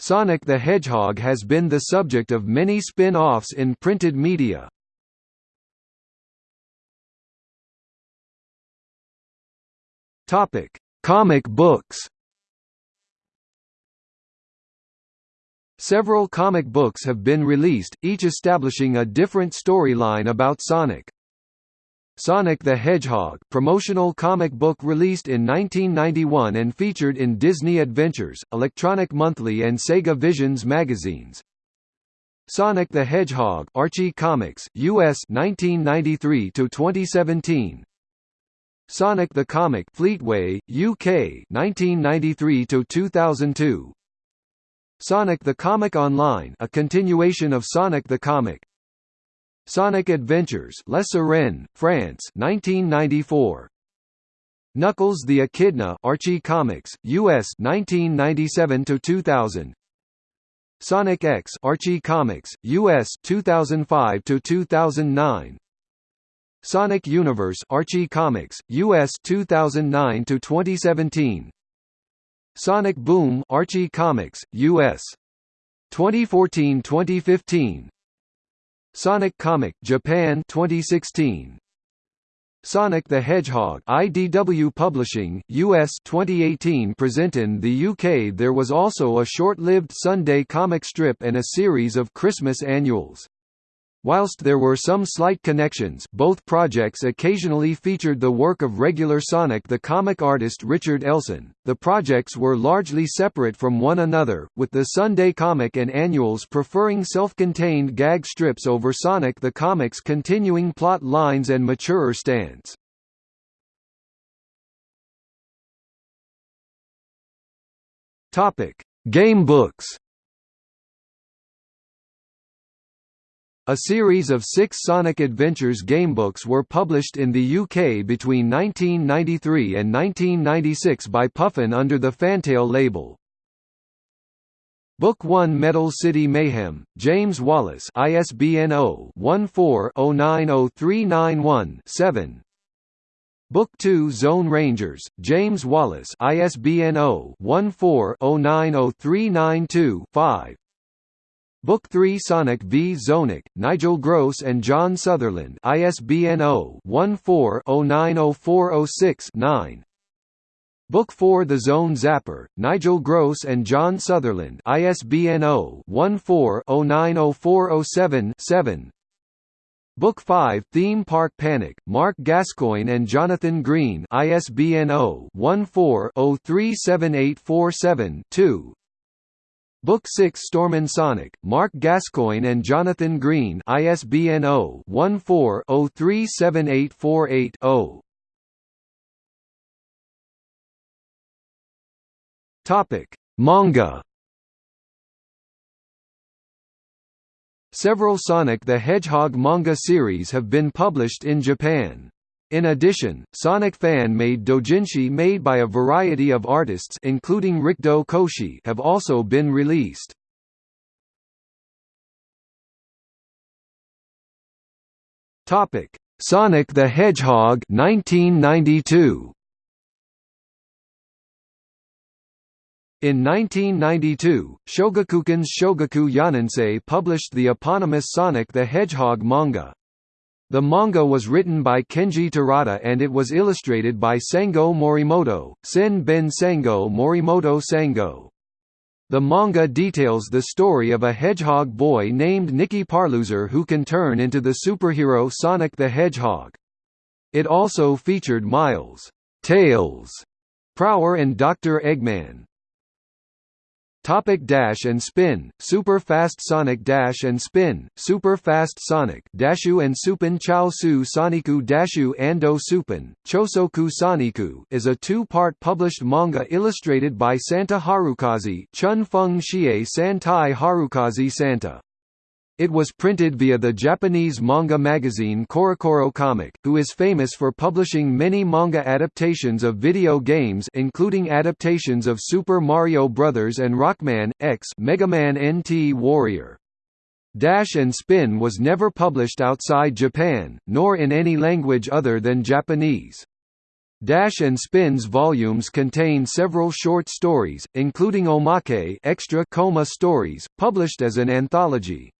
Sonic the Hedgehog has been the subject of many spin-offs in printed media. Topic: Comic books. Several comic books have been released, each establishing a different storyline about Sonic. Sonic the Hedgehog promotional comic book released in 1991 and featured in Disney Adventures, Electronic Monthly and Sega Visions magazines. Sonic the Hedgehog Archie Comics, US 1993 to 2017. Sonic the Comic Fleetway, UK 1993 to 2002. Sonic the Comic Online, a continuation of Sonic the Comic. Sonic Adventures Les Arènes, France 1994. Knuckles the Echidna Archie Comics, US 1997 to 2000. Sonic X Archie Comics, US 2005 to 2009. Sonic Universe Archie Comics, US 2009 to 2017. Sonic Boom Archie Comics, US 2014-2015. Sonic Comic Japan 2016 Sonic the Hedgehog IDW Publishing US 2018 present in the UK there was also a short-lived Sunday comic strip and a series of Christmas annuals Whilst there were some slight connections both projects occasionally featured the work of regular Sonic the comic artist Richard Elson, the projects were largely separate from one another, with the Sunday comic and annuals preferring self-contained gag strips over Sonic the comic's continuing plot lines and maturer stance. Gamebooks A series of six Sonic Adventures gamebooks were published in the UK between 1993 and 1996 by Puffin under the Fantail label. Book 1 Metal City Mayhem, James Wallace ISBN 0-14-090391-7 Book 2 Zone Rangers, James Wallace ISBN 0-14-090392-5 Book 3 Sonic v Zonic, Nigel Gross and John Sutherland ISBN 0-14-090406-9 Book 4 The Zone Zapper, Nigel Gross and John Sutherland ISBN 0-14-090407-7 Book 5 Theme Park Panic, Mark Gascoigne and Jonathan Green ISBN 0-14-037847-2 Book 6 Storm and Sonic, Mark Gascoigne and Jonathan Green ISBN 0-14-037848-0 Topic: Manga. Several Sonic the Hedgehog manga series have been published in Japan. In addition, Sonic fan-made doujinshi made by a variety of artists including Rikdo Koshi have also been released. Topic: Sonic the Hedgehog 1992. In 1992, Shogakukan's Shogaku Yonensei published the eponymous Sonic the Hedgehog manga. The manga was written by Kenji Terada and it was illustrated by Sango Morimoto, Sen Ben Sango Morimoto Sango. The manga details the story of a hedgehog boy named Nicky Parlouzer who can turn into the superhero Sonic the Hedgehog. It also featured Miles, Tails, Prower and Dr. Eggman. Topic dash and spin, super fast Sonic dash and spin, super fast Sonic Dashu and Supin Chao Su Soniku Dashu Ando Supin, Chosoku Soniku is a two-part published manga illustrated by Santa Harukaze Chun Feng Xie Santai Harukaze Santa. It was printed via the Japanese manga magazine CoroCoro Comic, who is famous for publishing many manga adaptations of video games including adaptations of Super Mario Bros. and Rockman, X Mega Man NT Warrior. Dash and Spin was never published outside Japan, nor in any language other than Japanese. Dash and Spin's volumes contain several short stories, including Omake extra koma stories, published as an anthology.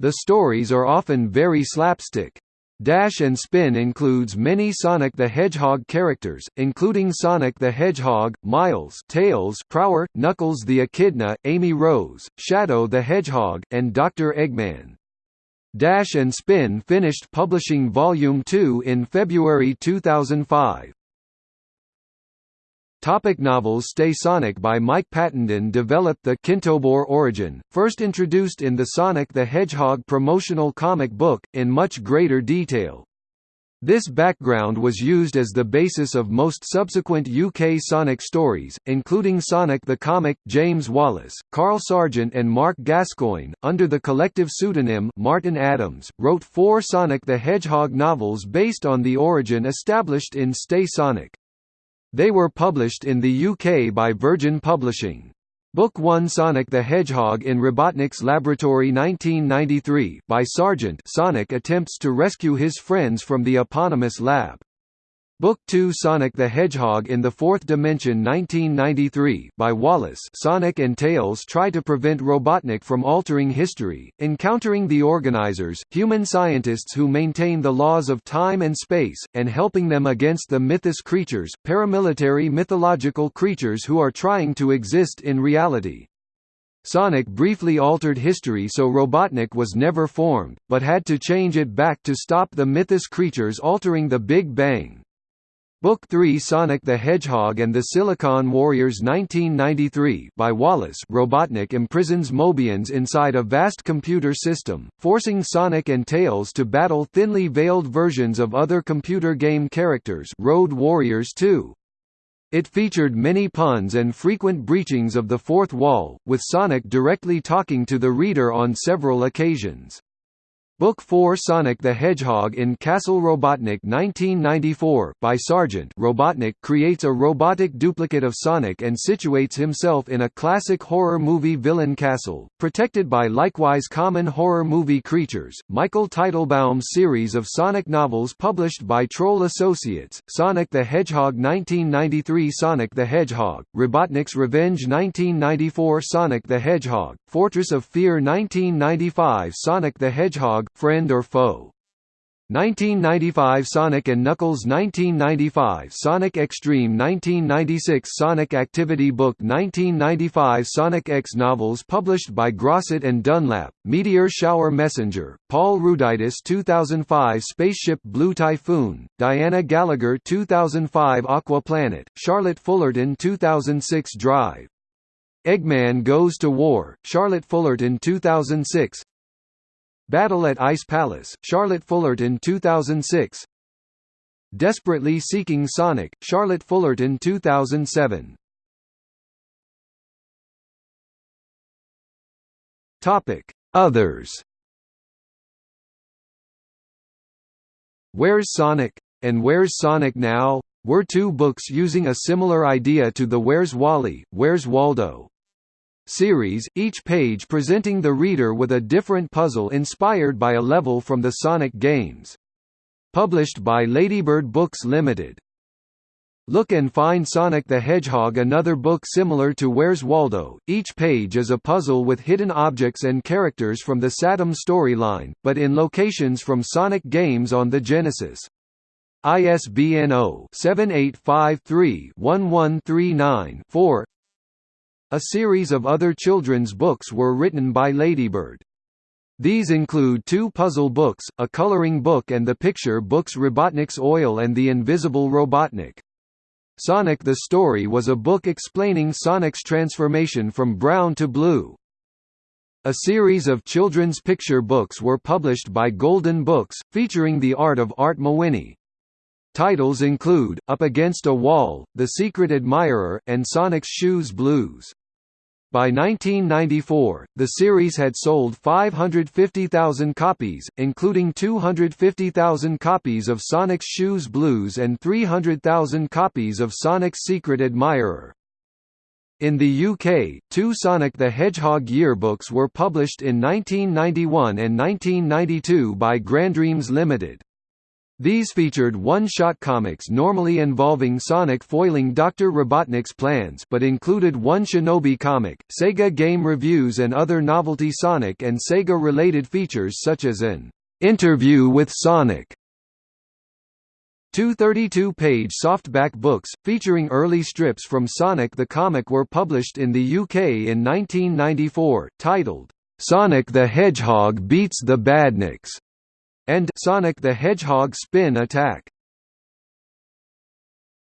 The stories are often very slapstick. Dash and Spin includes many Sonic the Hedgehog characters, including Sonic the Hedgehog, Miles Tails Prower, Knuckles the Echidna, Amy Rose, Shadow the Hedgehog, and Dr. Eggman. Dash and Spin finished publishing Volume 2 in February 2005. Topic novels Stay Sonic by Mike Pattenden developed the Kintobor origin, first introduced in the Sonic the Hedgehog promotional comic book, in much greater detail. This background was used as the basis of most subsequent UK Sonic stories, including Sonic the Comic, James Wallace, Carl Sargent and Mark Gascoigne, under the collective pseudonym Martin Adams, wrote four Sonic the Hedgehog novels based on the origin established in Stay Sonic. They were published in the UK by Virgin Publishing. Book 1 Sonic the Hedgehog in Robotnik's Laboratory 1993 by Sargent Sonic attempts to rescue his friends from the eponymous lab. Book 2 Sonic the Hedgehog in the Fourth Dimension 1993 by Wallace Sonic and Tails try to prevent Robotnik from altering history, encountering the organizers, human scientists who maintain the laws of time and space, and helping them against the Mythos creatures, paramilitary mythological creatures who are trying to exist in reality. Sonic briefly altered history so Robotnik was never formed, but had to change it back to stop the Mythos creatures altering the Big Bang. Book 3 Sonic the Hedgehog and the Silicon Warriors 1993 by Wallace Robotnik imprisons Mobians inside a vast computer system, forcing Sonic and Tails to battle thinly veiled versions of other computer game characters Road Warriors 2. It featured many puns and frequent breachings of the fourth wall, with Sonic directly talking to the reader on several occasions. Book 4 Sonic the Hedgehog in Castle Robotnik 1994 by Sargent Robotnik creates a robotic duplicate of Sonic and situates himself in a classic horror movie villain castle, protected by likewise common horror movie creatures. Michael Teitelbaum's series of Sonic novels published by Troll Associates, Sonic the Hedgehog 1993 Sonic the Hedgehog, Robotnik's Revenge 1994 Sonic the Hedgehog, Fortress of Fear 1995 Sonic the Hedgehog friend or foe. 1995 Sonic & Knuckles 1995 Sonic X-treme 1996 Sonic Activity Book 1995 Sonic X novels published by Grosset and Dunlap, Meteor Shower Messenger, Paul Ruditis 2005 Spaceship Blue Typhoon, Diana Gallagher 2005 Aqua Planet, Charlotte Fullerton 2006 Drive. Eggman Goes to War, Charlotte Fullerton 2006 Battle at Ice Palace, Charlotte Fullerton 2006 Desperately Seeking Sonic, Charlotte Fullerton 2007 Topic: Others. Where's Sonic? And Where's Sonic Now? were two books using a similar idea to the Where's Wally, Where's Waldo? Series, each page presenting the reader with a different puzzle inspired by a level from the Sonic games. Published by Ladybird Books Limited. Look and Find Sonic the Hedgehog Another book similar to Where's Waldo, each page is a puzzle with hidden objects and characters from the Satam storyline, but in locations from Sonic games on the Genesis. ISBN 0-7853-1139-4 a series of other children's books were written by Ladybird. These include two puzzle books, a coloring book and the picture books Robotnik's Oil and the Invisible Robotnik. Sonic the Story was a book explaining Sonic's transformation from brown to blue. A series of children's picture books were published by Golden Books, featuring the art of Art Mawhinney. Titles include, Up Against a Wall, The Secret Admirer, and Sonic's Shoes Blues. By 1994, the series had sold 550,000 copies, including 250,000 copies of Sonic's Shoes Blues and 300,000 copies of Sonic's Secret Admirer. In the UK, two Sonic the Hedgehog yearbooks were published in 1991 and 1992 by Grandreams Limited. These featured one-shot comics normally involving Sonic foiling Dr. Robotnik's plans but included one Shinobi comic, Sega game reviews and other novelty Sonic and Sega-related features such as an "'Interview with Sonic' Two 32-page softback books, featuring early strips from Sonic the Comic were published in the UK in 1994, titled, "'Sonic the Hedgehog Beats the Badniks' and Sonic the Hedgehog Spin Attack.